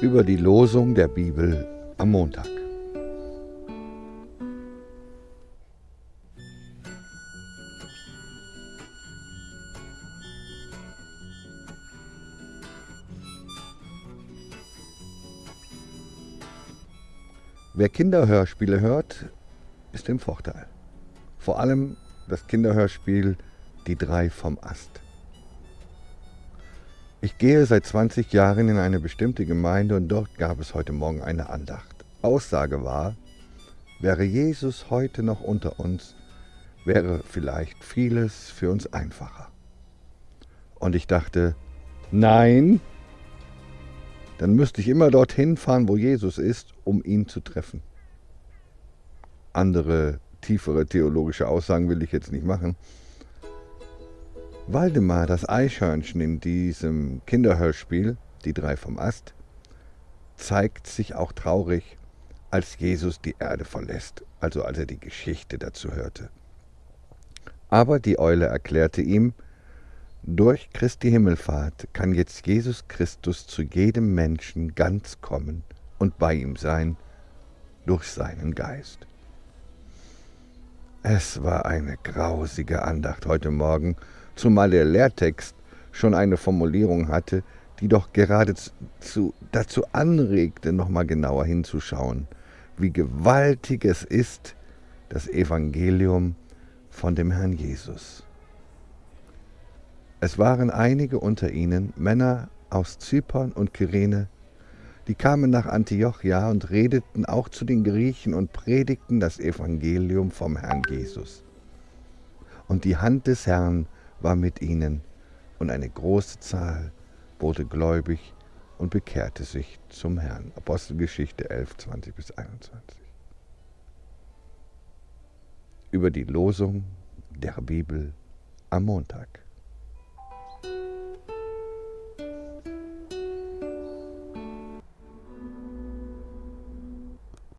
über die Losung der Bibel am Montag. Wer Kinderhörspiele hört, ist im Vorteil. Vor allem das Kinderhörspiel Die drei vom Ast. Ich gehe seit 20 Jahren in eine bestimmte Gemeinde und dort gab es heute Morgen eine Andacht. Aussage war, wäre Jesus heute noch unter uns, wäre vielleicht vieles für uns einfacher. Und ich dachte, nein, dann müsste ich immer dorthin fahren, wo Jesus ist, um ihn zu treffen. Andere tiefere theologische Aussagen will ich jetzt nicht machen. Waldemar, das Eichhörnchen in diesem Kinderhörspiel, die drei vom Ast, zeigt sich auch traurig, als Jesus die Erde verlässt, also als er die Geschichte dazu hörte. Aber die Eule erklärte ihm, durch Christi Himmelfahrt kann jetzt Jesus Christus zu jedem Menschen ganz kommen und bei ihm sein durch seinen Geist. Es war eine grausige Andacht heute Morgen, zumal der Lehrtext schon eine Formulierung hatte, die doch geradezu dazu anregte, nochmal genauer hinzuschauen, wie gewaltig es ist, das Evangelium von dem Herrn Jesus. Es waren einige unter ihnen, Männer aus Zypern und Kyrene, die kamen nach Antiochia und redeten auch zu den Griechen und predigten das Evangelium vom Herrn Jesus. Und die Hand des Herrn war mit ihnen, und eine große Zahl wurde gläubig und bekehrte sich zum Herrn. Apostelgeschichte 11, 20 bis 21. Über die Losung der Bibel am Montag.